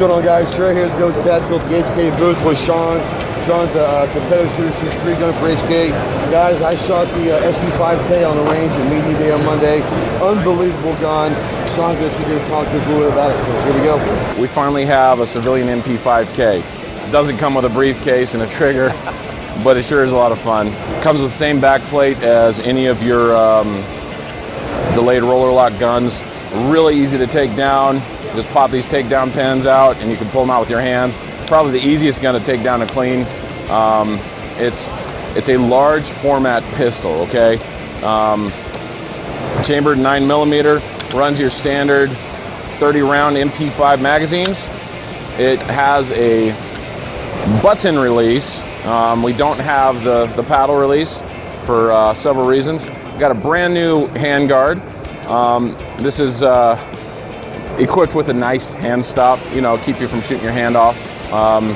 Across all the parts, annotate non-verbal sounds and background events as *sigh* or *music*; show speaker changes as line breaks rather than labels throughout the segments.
going on, guys? Trey here at Ghost Tactical at the HK booth with Sean. Sean's a competitive shooter, shoots three gun for HK. Guys, I shot the uh, SP5K on the range at Media Day on Monday. Unbelievable gun. Sean's going to sit here and talk to us a little bit about it, so here we go.
We finally have a civilian MP5K. It doesn't come with a briefcase and a trigger, but it sure is a lot of fun. It comes with the same backplate as any of your um, delayed roller lock guns. Really easy to take down. Just pop these takedown pins out and you can pull them out with your hands. Probably the easiest gun to take down and clean. Um, it's, it's a large format pistol, okay? Um, chambered 9 millimeter, runs your standard 30 round MP5 magazines. It has a button release. Um, we don't have the, the paddle release for uh, several reasons. Got a brand new handguard. Um, this is uh, equipped with a nice hand stop, you know, keep you from shooting your hand off. Um,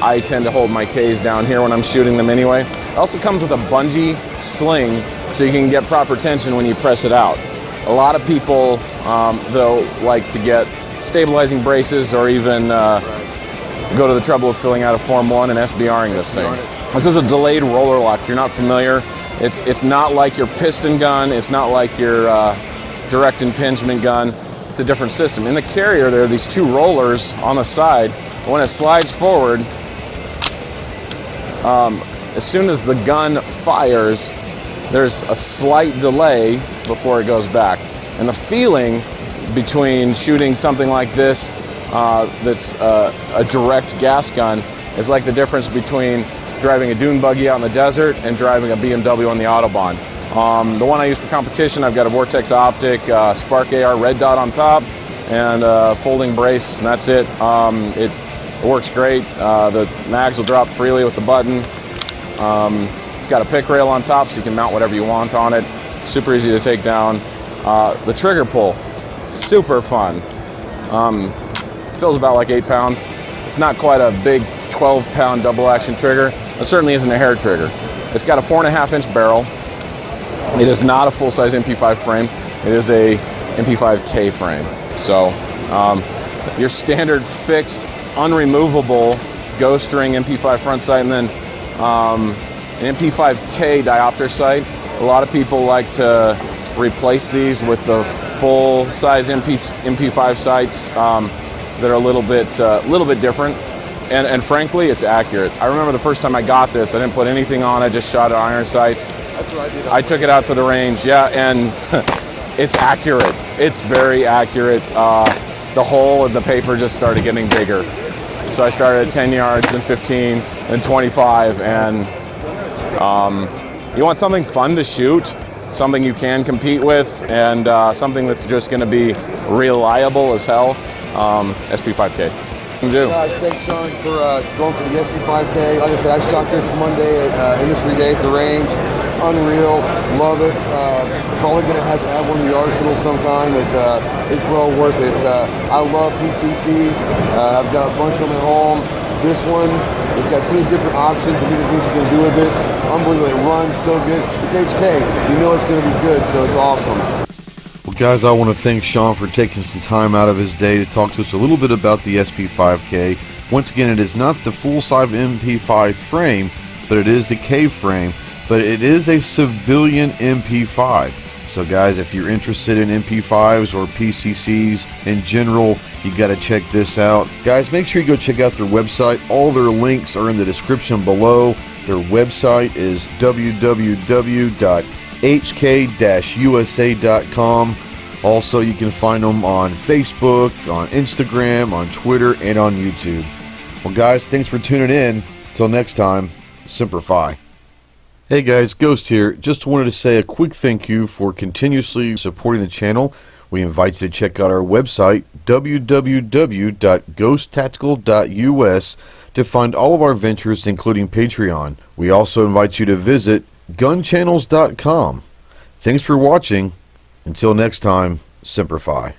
I tend to hold my Ks down here when I'm shooting them anyway. It also comes with a bungee sling so you can get proper tension when you press it out. A lot of people, um, though, like to get stabilizing braces or even uh, go to the trouble of filling out a Form 1 and SBRing this thing. This is a delayed roller lock. If you're not familiar, it's, it's not like your piston gun. It's not like your uh, direct impingement gun. It's a different system. In the carrier, there are these two rollers on the side. When it slides forward, um, as soon as the gun fires, there's a slight delay before it goes back. And the feeling between shooting something like this uh, that's uh, a direct gas gun is like the difference between driving a dune buggy out in the desert and driving a BMW on the Autobahn. Um, the one I use for competition, I've got a Vortex Optic uh, Spark AR red dot on top and a folding brace, and that's it. Um, it, it, works great. Uh, the mags will drop freely with the button. Um, it's got a pic rail on top so you can mount whatever you want on it. Super easy to take down. Uh, the trigger pull, super fun. Um, feels about like eight pounds. It's not quite a big 12 pound double action trigger. It certainly isn't a hair trigger. It's got a four and a half inch barrel. It is not a full-size MP5 frame. It is a MP5K frame. So um, your standard fixed, unremovable ghost ring MP5 front sight and then um, an MP5K diopter sight. A lot of people like to replace these with the full-size MP, MP5 sights um, that are a little bit, uh, little bit different. And, and, frankly, it's accurate. I remember the first time I got this, I didn't put anything on I just shot at iron sights.
That's what I did.
I took it out to the range, yeah, and *laughs* it's accurate. It's very accurate. Uh, the hole in the paper just started getting bigger. So I started at 10 yards, then 15, then 25, and um, you want something fun to shoot, something you can compete with, and uh, something that's just going to be reliable as hell. Um, SP5K.
Do. Guys, thanks Sean for uh, going for the SP5K. Like I said, I shot this Monday at uh, Industry Day at the range. Unreal, love it. Uh, probably gonna have to add one to the arsenal sometime. Uh, it's well worth it. Uh, I love PCCs. Uh, I've got a bunch of them at home. This one, it's got so many different options and different things you can do with it. Unbelievable, it runs so good. It's HK, you know it's gonna be good, so it's awesome.
Guys, I want to thank Sean for taking some time out of his day to talk to us a little bit about the SP5K. Once again, it is not the full-size MP5 frame, but it is the K frame, but it is a civilian MP5. So guys, if you're interested in MP5s or PCCs in general, you got to check this out. Guys, make sure you go check out their website. All their links are in the description below. Their website is www hk-usa.com. Also, you can find them on Facebook, on Instagram, on Twitter, and on YouTube. Well, guys, thanks for tuning in. Until next time, Semper Fi. Hey guys, Ghost here. Just wanted to say a quick thank you for continuously supporting the channel. We invite you to check out our website, www.ghosttactical.us, to find all of our ventures, including Patreon. We also invite you to visit gunchannels.com. Thanks for watching. Until next time, Semper Fi.